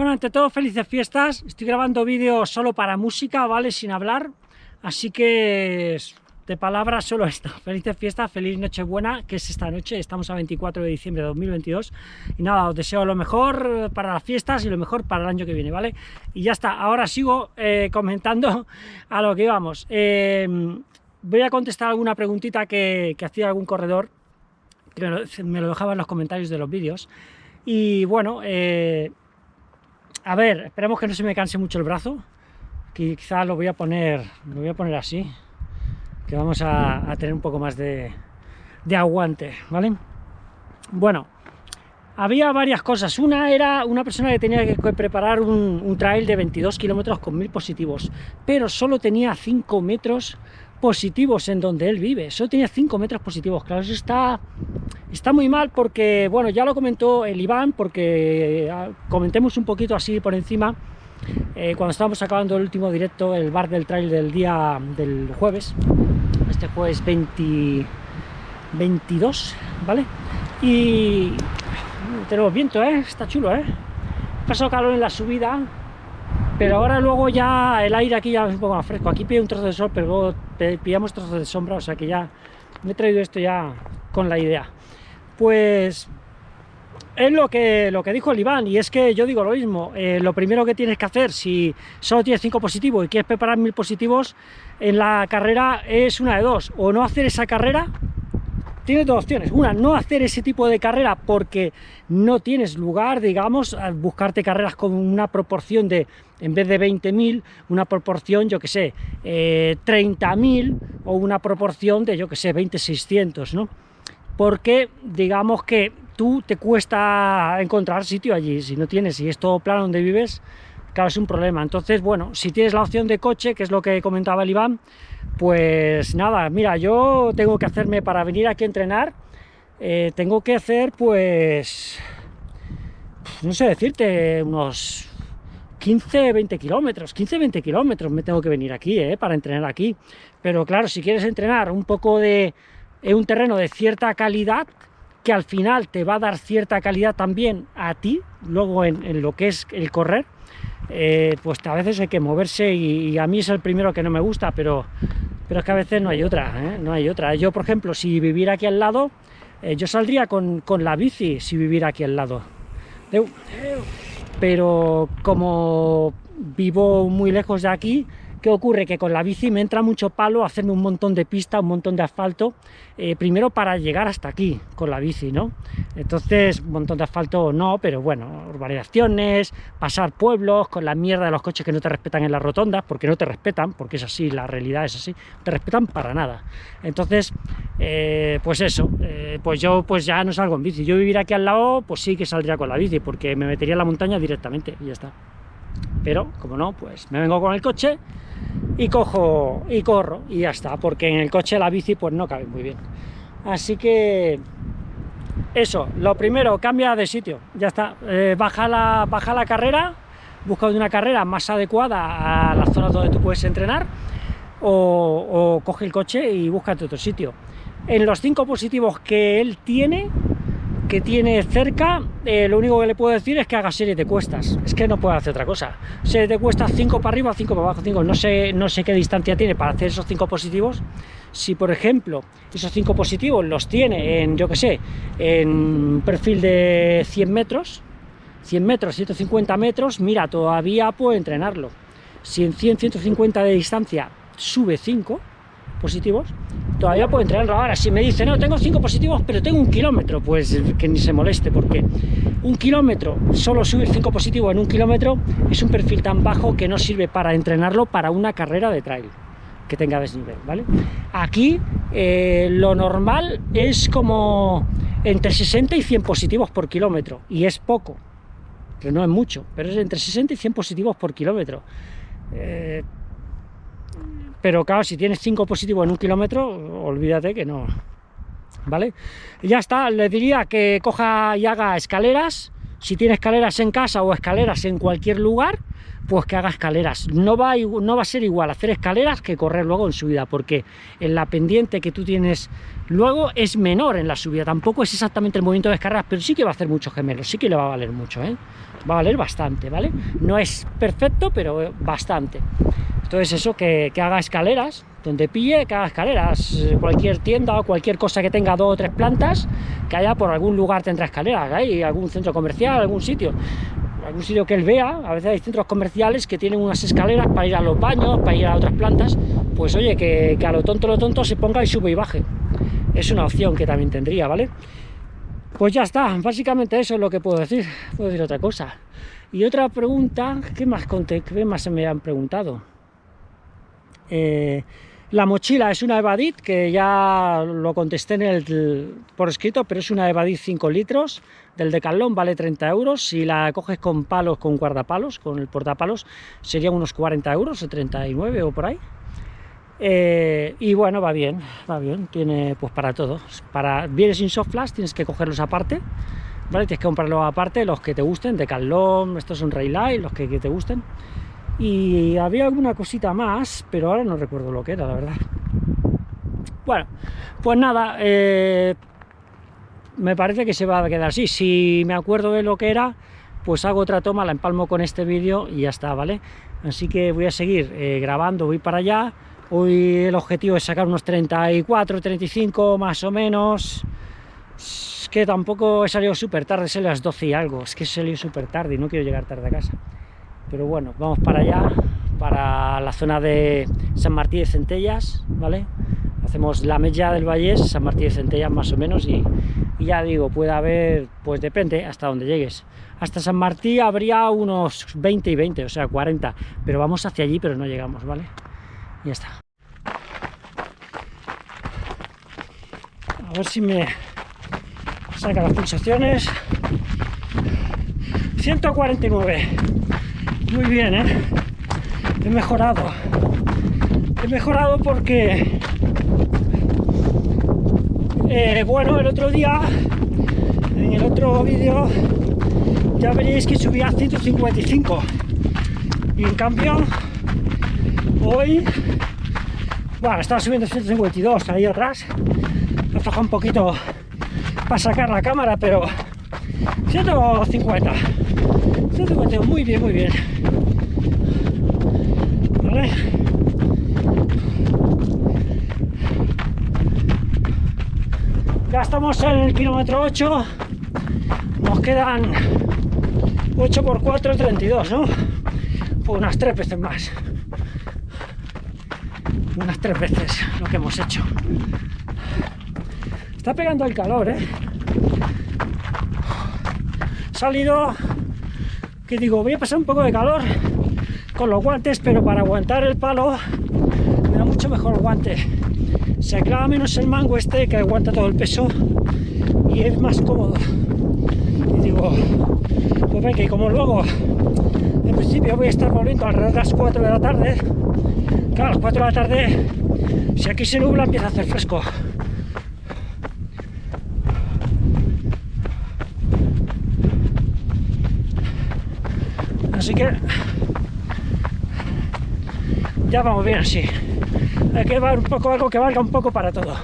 Bueno, ante todo, felices fiestas. Estoy grabando vídeos solo para música, ¿vale? Sin hablar. Así que de palabras solo esto. Felices fiestas, feliz Nochebuena, que es esta noche. Estamos a 24 de diciembre de 2022. Y nada, os deseo lo mejor para las fiestas y lo mejor para el año que viene, ¿vale? Y ya está. Ahora sigo eh, comentando a lo que íbamos. Eh, voy a contestar alguna preguntita que, hacía algún corredor, que me lo dejaba en los comentarios de los vídeos. Y bueno, eh, a ver, esperemos que no se me canse mucho el brazo, que quizás lo voy a poner, lo voy a poner así, que vamos a, tener un poco más de, aguante, ¿vale? Bueno, había varias cosas. Una era una persona que tenía que preparar un, trail de 22 kilómetros con 1000 positivos, pero solo tenía 5 metros positivos en donde él vive, solo tenía 5 metros positivos, claro, eso está, está muy mal porque, bueno, ya lo comentó el Iván, porque ah, comentemos un poquito así por encima, eh, cuando estábamos acabando el último directo, el bar del trail del día del jueves, este jueves 20, 22, ¿vale? Y tenemos viento, ¿eh? Está chulo, ¿eh? Pasó calor en la subida, pero ahora luego ya el aire aquí ya es un poco más fresco. Aquí pide un trozo de sol, pero luego pillamos trozos de sombra, o sea que ya me he traído esto ya con la idea. Pues es lo que, lo que dijo el Iván, y es que yo digo lo mismo, eh, lo primero que tienes que hacer, si solo tienes 5 positivos y quieres preparar mil positivos en la carrera, es una de dos, o no hacer esa carrera, tienes dos opciones. Una, no hacer ese tipo de carrera porque no tienes lugar, digamos, a buscarte carreras con una proporción de, en vez de 20.000, una proporción, yo que sé, eh, 30.000 o una proporción de, yo que sé, 20.600, ¿no? Porque, digamos que tú te cuesta encontrar sitio allí, si no tienes, si es todo plano donde vives, claro, es un problema. Entonces, bueno, si tienes la opción de coche, que es lo que comentaba el Iván, pues nada, mira, yo tengo que hacerme para venir aquí a entrenar, eh, tengo que hacer, pues, no sé decirte, unos 15, 20 kilómetros, 15, 20 kilómetros me tengo que venir aquí, eh, para entrenar aquí. Pero claro, si quieres entrenar un poco de en un terreno de cierta calidad, que al final te va a dar cierta calidad también a ti, luego en lo que es el correr, eh, pues a veces hay que moverse y, a mí es el primero que no me gusta, pero, pero es que a veces no hay otra, ¿eh? no hay otra. Yo, por ejemplo, si viviera aquí al lado, eh, yo saldría con, con, la bici si viviera aquí al lado. Pero como vivo muy lejos de aquí, ¿Qué ocurre? Que con la bici me entra mucho palo hacerme un montón de pista, un montón de asfalto, eh, primero para llegar hasta aquí con la bici, ¿no? Entonces, un montón de asfalto no, pero bueno, urbanizaciones, pasar pueblos con la mierda de los coches que no te respetan en las rotondas, porque no te respetan, porque es así, la realidad es así, no te respetan para nada. Entonces, eh, pues eso, eh, pues yo pues ya no salgo en bici. Yo vivir aquí al lado, pues sí que saldría con la bici, porque me metería en la montaña directamente y ya está. Pero, como no, pues me vengo con el coche y cojo y corro y ya está, porque en el coche la bici pues no cabe muy bien. Así que eso, lo primero, cambia de sitio, ya está, eh, baja, la, baja la carrera, busca una carrera más adecuada a la zona donde tú puedes entrenar o, o coge el coche y búscate otro sitio. En los cinco positivos que él tiene, que tiene cerca, eh, lo único que le puedo decir es que haga serie de cuestas, es que no puede hacer otra cosa. Serie de cuestas 5 para arriba, 5 para abajo, 5, no sé, no sé qué distancia tiene para hacer esos 5 positivos. Si, por ejemplo, esos 5 positivos los tiene en, yo que sé, en perfil de 100 metros, 100 metros, 150 metros, mira, todavía puedo entrenarlo. Si en 100, 150 de distancia sube 5 positivos, todavía puedo entrenarlo ahora. Si me dice, no, tengo 5 positivos, pero tengo un kilómetro, pues que ni se moleste, porque un kilómetro, solo subir 5 positivos en un kilómetro, es un perfil tan bajo que no sirve para entrenarlo para una carrera de trail que tenga desnivel, ¿vale? Aquí eh, lo normal es como entre 60 y 100 positivos por kilómetro, y es poco, que no es mucho, pero es entre 60 y 100 positivos por kilómetro. Eh, pero claro, si tienes 5 positivos en un kilómetro, olvídate que no, ¿vale? ya está, le diría que coja y haga escaleras, si tiene escaleras en casa o escaleras en cualquier lugar, pues que haga escaleras. No va, a, no va a ser igual hacer escaleras que correr luego en subida, porque en la pendiente que tú tienes luego es menor en la subida. Tampoco es exactamente el movimiento de descargas, pero sí que va a hacer muchos gemelos, sí que le va a valer mucho, ¿eh? Va a valer bastante, ¿vale? No es perfecto, pero bastante. Entonces eso, que, haga escaleras, donde pille, que haga escaleras. Cualquier tienda o cualquier cosa que tenga dos o tres plantas, que haya por algún lugar tendrá escaleras, hay algún centro comercial, algún sitio algún sitio que él vea, a veces hay centros comerciales que tienen unas escaleras para ir a los baños, para ir a otras plantas, pues oye, que, a lo tonto lo tonto se ponga y sube y baje. Es una opción que también tendría, ¿vale? Pues ya está, básicamente eso es lo que puedo decir, puedo decir otra cosa. Y otra pregunta, ¿qué más, conté, qué más se me han preguntado? Eh, la mochila es una Evadit, que ya lo contesté en el, por escrito, pero es una Evadit 5 litros, del Decathlon, vale 30 euros, si la coges con palos, con guardapalos, con el portapalos, serían unos 40 euros, o 39 o por ahí. Eh, y bueno, va bien, va bien, tiene pues para todo. Para, viene sin soft flash, tienes que cogerlos aparte, ¿vale? Tienes que comprarlos aparte, los que te gusten, Decathlon, estos son Raylight, los que te gusten y había alguna cosita más, pero ahora no recuerdo lo que era, la verdad. Bueno, pues nada, eh, me parece que se va a quedar así. Si me acuerdo de lo que era, pues hago otra toma, la empalmo con este vídeo y ya está, ¿vale? Así que voy a seguir eh, grabando, voy para allá. Hoy el objetivo es sacar unos 34, 35 más o menos. Es que tampoco he salido súper tarde, es las 12 y algo. Es que he salido súper tarde y no quiero llegar tarde a casa pero bueno, vamos para allá, para la zona de San Martín de Centellas, ¿vale? Hacemos la media del Vallés, San Martín de Centellas más o menos, y, ya digo, puede haber, pues depende hasta donde llegues. Hasta San Martín habría unos 20 y 20, o sea, 40, pero vamos hacia allí, pero no llegamos, ¿vale? Ya está. A ver si me saca las pulsaciones. 149 muy bien, ¿eh? He mejorado. He mejorado porque... Eh, bueno, el otro día, en el otro vídeo, ya veréis que subía a 155. Y en cambio, hoy... Bueno, estaba subiendo a 152 ahí atrás. Me afloja un poquito para sacar la cámara, pero 150 150, muy bien, muy bien vale ya estamos en el kilómetro 8 nos quedan 8 por 4, 32, ¿no? Pues unas tres veces más. Unas tres veces lo que hemos hecho. Está pegando el calor, ¿eh? salido que digo, voy a pasar un poco de calor con los guantes, pero para aguantar el palo me da mucho mejor el guante. Se clava menos el mango este que aguanta todo el peso y es más cómodo. Y digo, pues venga, y como luego en principio voy a estar volviendo alrededor de las 4 de la tarde, claro, a las 4 de la tarde, si aquí se nubla empieza a hacer fresco. así que ya vamos bien así hay que llevar un poco algo que valga un poco para todo.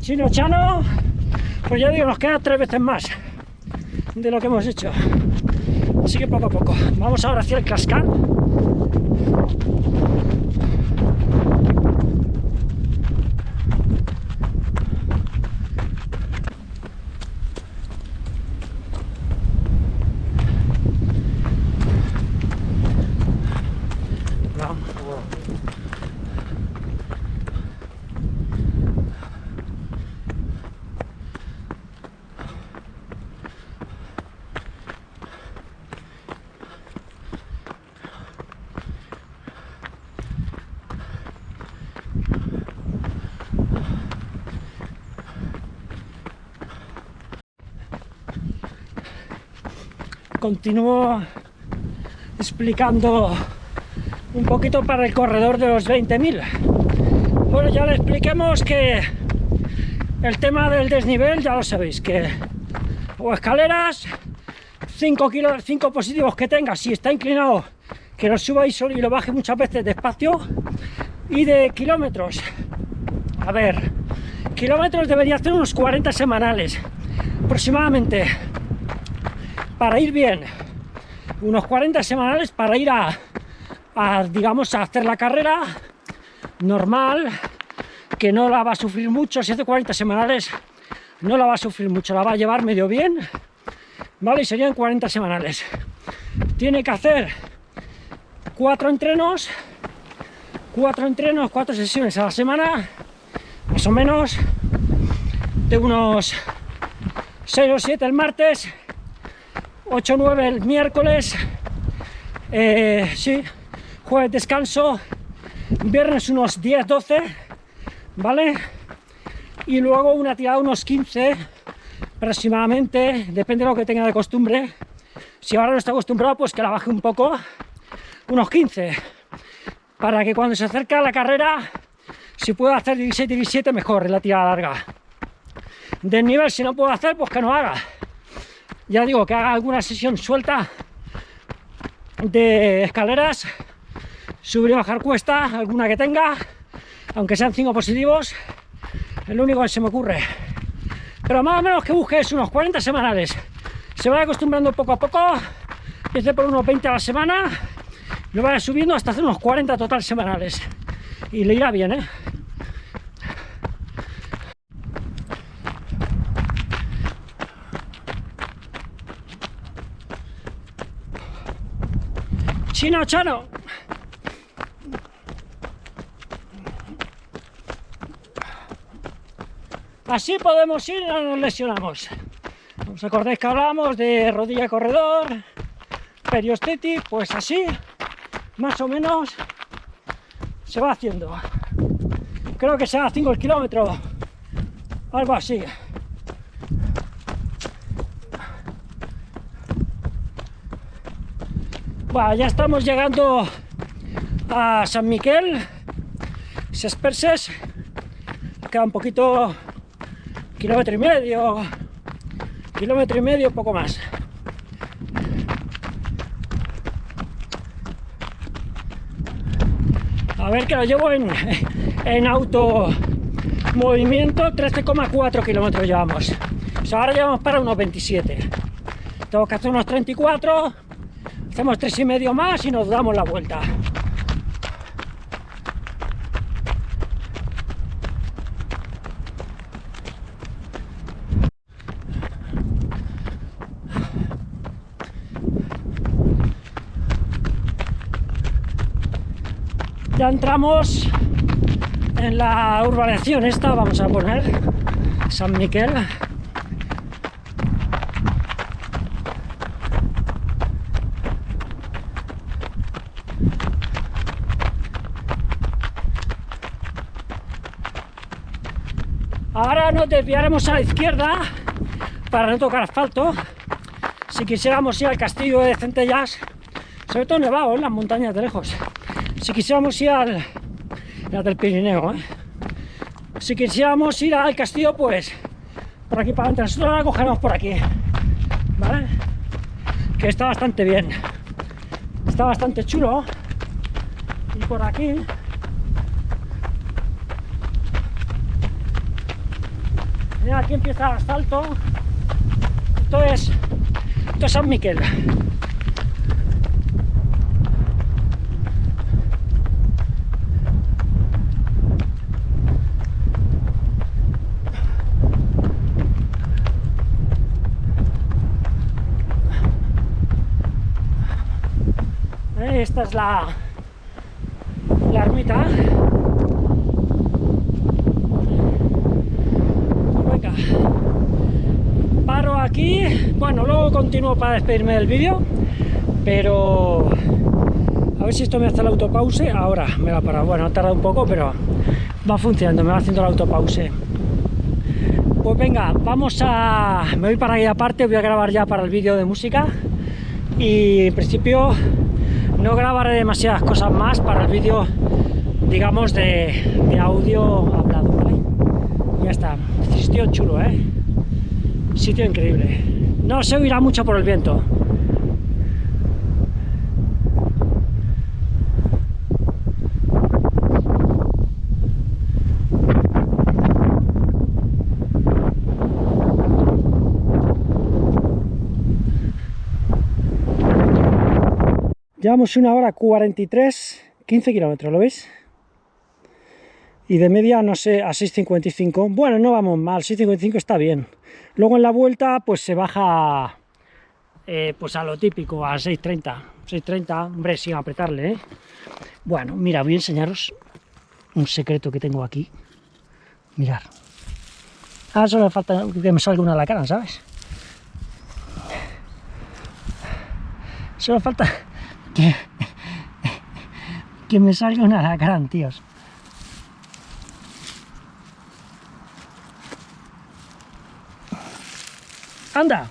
Chino chano pues ya digo nos queda tres veces más de lo que hemos hecho. Así que poco a poco. Vamos ahora hacia el cascar continúo explicando un poquito para el corredor de los 20.000. Bueno, ya le expliquemos que el tema del desnivel ya lo sabéis, que o escaleras, 5 kilos, 5 positivos que tenga, si está inclinado, que lo suba y lo baje muchas veces despacio, y de kilómetros, a ver, kilómetros debería hacer unos 40 semanales, aproximadamente, para ir bien, unos 40 semanales para ir a, digamos, a hacer la carrera normal, que no la va a sufrir mucho, si hace 40 semanales no la va a sufrir mucho, la va a llevar medio bien, ¿vale? Y serían 40 semanales. Tiene que hacer cuatro entrenos, cuatro entrenos, cuatro sesiones a la semana, más o menos, de unos 6 o 7 el martes, 8 o 9 el miércoles, eh, sí, jueves descanso, viernes unos 10, 12, ¿vale? Y luego una tirada unos 15 aproximadamente, depende de lo que tenga de costumbre. Si ahora no está acostumbrado, pues que la baje un poco, unos 15, para que cuando se acerca la carrera, si puedo hacer 17, 17, mejor, en la tirada larga. De nivel, si no puedo hacer, pues que no haga. Ya digo, que haga alguna sesión suelta de escaleras, subir y bajar cuesta, alguna que tenga, aunque sean 5 positivos, es lo único que se me ocurre. Pero más o menos que busques unos 40 semanales. Se vaya acostumbrando poco a poco, empiece por unos 20 a la semana, lo vaya subiendo hasta hacer unos 40 total semanales. Y le irá bien, ¿eh? Chino Chano. Así podemos ir no nos lesionamos. ¿Os acordáis que hablábamos de rodilla corredor, periostetic? Pues así, más o menos, se va haciendo. Creo que sea 5 el kilómetro, algo así. Bueno, ya estamos llegando a San Miquel, Sesperses, queda un poquito kilómetro y medio, kilómetro y medio, poco más. A ver que lo llevo en, en auto movimiento, 13,4 kilómetros llevamos. ahora llevamos para unos 27. Tengo que hacer unos 34, hacemos tres y medio más y nos damos la vuelta. ya entramos en la urbanización esta, vamos a poner San Miquel. Ahora nos desviaremos a la izquierda para no tocar asfalto. Si quisiéramos ir al castillo de Centellas, sobre todo nevado en las montañas de lejos si quisiéramos ir al la del Pirineo, ¿eh? si quisiéramos ir al castillo, pues por aquí para adelante, nosotros la cogeremos por aquí, ¿vale? Que está bastante bien, está bastante chulo, y por aquí Aquí empieza el asfalto. Esto es, esto es San Miquel. esta es la, la ermita. Venga. Paro aquí. Bueno, luego continúo para despedirme del vídeo. Pero... A ver si esto me hace el autopause. Ahora me va a parar. Bueno, ha tardado un poco, pero va funcionando. Me va haciendo el autopause. Pues venga, vamos a... Me voy para ahí aparte. Voy a grabar ya para el vídeo de música. Y en principio no grabaré demasiadas cosas más para el vídeo, digamos, de, audio. Sitio chulo, ¿eh? Sitio increíble. No se oirá mucho por el viento. Llevamos una hora 43, 15 kilómetros, ¿lo veis? Y de media, no sé, a 6.55. Bueno, no vamos mal, 6.55 está bien. Luego en la vuelta, pues se baja eh, pues a lo típico, a 6.30. 6.30, hombre, sin apretarle, ¿eh? Bueno, mira, voy a enseñaros un secreto que tengo aquí. Mirar. Ah, solo falta que me salga una la cara, ¿sabes? Solo falta que, que me salga una alacrán, tíos.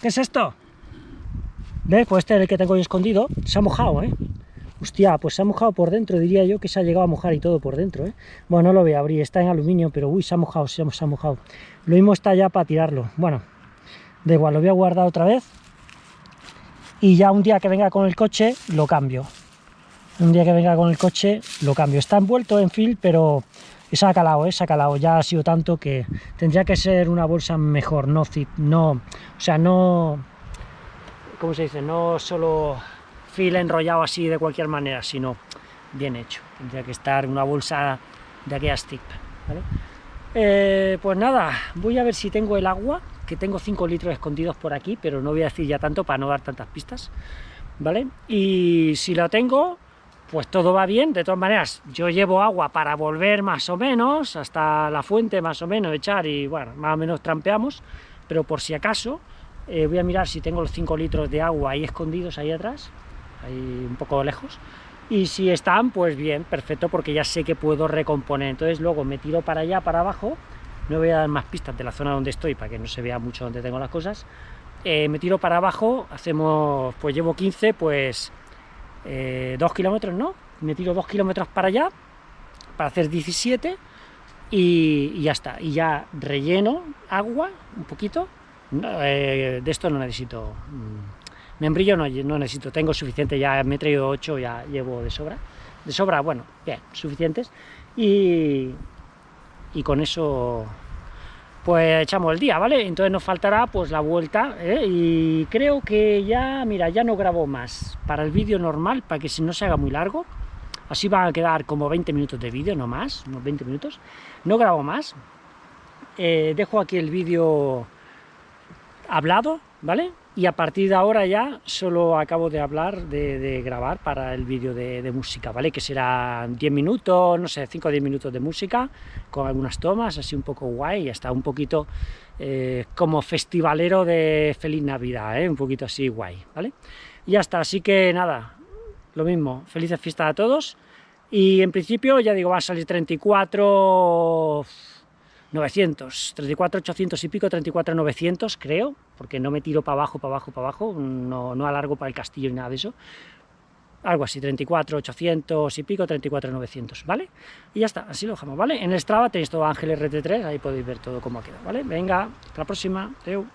¿Qué es esto? ¿Ves? Pues este es el que tengo ahí escondido. Se ha mojado, ¿eh? Hostia, pues se ha mojado por dentro, diría yo que se ha llegado a mojar y todo por dentro, ¿eh? Bueno, no lo voy a abrir, está en aluminio, pero uy, se ha mojado, se ha, mojado. Lo mismo está ya para tirarlo. Bueno, da igual, lo voy a guardar otra vez y ya un día que venga con el coche lo cambio. Un día que venga con el coche lo cambio. Está envuelto en film, pero se ha calado, ¿eh? se ha calado. Ya ha sido tanto que tendría que ser una bolsa mejor, no no, o sea, no, ¿cómo se dice? No solo fil enrollado así de cualquier manera, sino bien hecho. Tendría que estar una bolsa de aquellas tip, ¿vale? Eh, pues nada, voy a ver si tengo el agua, que tengo 5 litros escondidos por aquí, pero no voy a decir ya tanto para no dar tantas pistas, ¿vale? Y si lo tengo, pues todo va bien, de todas maneras, yo llevo agua para volver más o menos, hasta la fuente más o menos, echar y bueno, más o menos trampeamos, pero por si acaso, eh, voy a mirar si tengo los 5 litros de agua ahí escondidos, ahí atrás, ahí un poco lejos, y si están, pues bien, perfecto, porque ya sé que puedo recomponer. Entonces luego me tiro para allá, para abajo, no voy a dar más pistas de la zona donde estoy, para que no se vea mucho donde tengo las cosas. Eh, me tiro para abajo, hacemos, pues llevo 15, pues eh, 2 kilómetros, ¿no? Me tiro 2 kilómetros para allá, para hacer 17, y, ya está. Y ya relleno agua, un poquito, eh, de esto no necesito... Mm, Membrillo no, no necesito, tengo suficiente, ya me he traído 8, ya llevo de sobra. De sobra, bueno, bien, suficientes. Y, y con eso pues echamos el día, ¿vale? Entonces nos faltará pues la vuelta, ¿eh? y creo que ya, mira, ya no grabo más para el vídeo normal, para que si no se haga muy largo, así van a quedar como 20 minutos de vídeo, no más, unos 20 minutos, no grabo más, eh, dejo aquí el vídeo hablado, ¿vale? y a partir de ahora ya solo acabo de hablar, de, grabar para el vídeo de, música, ¿vale? Que será 10 minutos, no sé, 5 o 10 minutos de música, con algunas tomas, así un poco guay, y hasta un poquito eh, como festivalero de Feliz Navidad, ¿eh? Un poquito así guay, ¿vale? Y ya está, así que nada, lo mismo, felices fiestas a todos, y en principio, ya digo, va a salir 34 900, 34 800 y pico, 34 900 creo, porque no me tiro para abajo, para abajo, para abajo, no, no alargo para el castillo ni nada de eso, algo así, 34 800 y pico, 34 900, ¿vale? Y ya está, así lo dejamos, ¿vale? En el Strava tenéis todo Ángel RT3, ahí podéis ver todo cómo ha quedado, ¿vale? Venga, hasta la próxima, Teu.